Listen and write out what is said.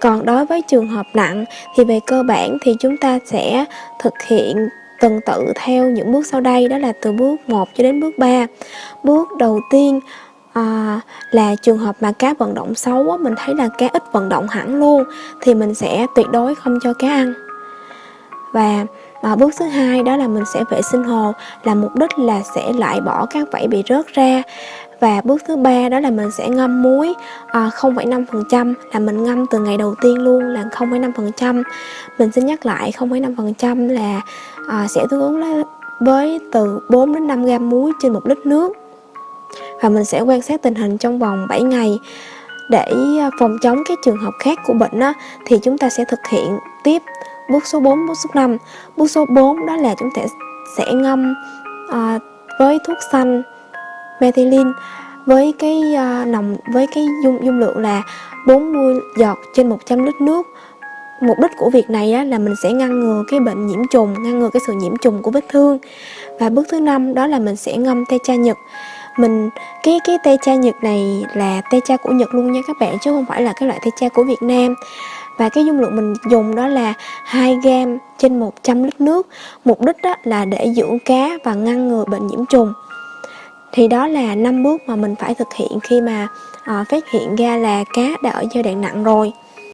còn đối với trường hợp nặng thì về cơ bản thì chúng ta sẽ thực hiện tuần tự theo những bước sau đây đó là từ bước 1 cho đến bước 3 bước đầu tiên à, là trường hợp mà cá vận động xấu á, mình thấy là cá ít vận động hẳn luôn thì mình sẽ tuyệt đối không cho cá ăn. Và và bước thứ hai đó là mình sẽ vệ sinh hồ là mục đích là sẽ loại bỏ các vảy bị rớt ra. Và bước thứ ba đó là mình sẽ ngâm muối à, 0,5% là mình ngâm từ ngày đầu tiên luôn là 0,5% mình xin nhắc lại 0,5% là à, sẽ tương ứng với từ 4 đến 5 gram muối trên một lít nước. Và mình sẽ quan sát tình hình trong vòng 7 ngày. Để à, phòng chống các trường hợp khác của bệnh đó thì chúng ta sẽ thực hiện tiếp bước số 4, bước số 5 bước số 4 đó là chúng ta sẽ ngâm à, với thuốc xanh methylene với cái à, nồng với cái dung dung lượng là 40 giọt trên 100 lít nước. Mục đích của việc này á, là mình sẽ ngăn ngừa cái bệnh nhiễm trùng ngăn ngừa cái sự nhiễm trùng của vết thương. Và bước thứ năm đó là mình sẽ ngâm tê cha nhật. Mình cái cái tê cha nhật này là tê cha của nhật luôn nha các bạn chứ không phải là cái loại tê cha của việt nam và cái dung lượng mình dùng đó là 2 gram trên 100 lít nước. Mục đích đó là để dưỡng cá và ngăn ngừa bệnh nhiễm trùng. Thì đó là năm bước mà mình phải thực hiện khi mà à, phát hiện ra là cá đã ở giai đoạn nặng rồi.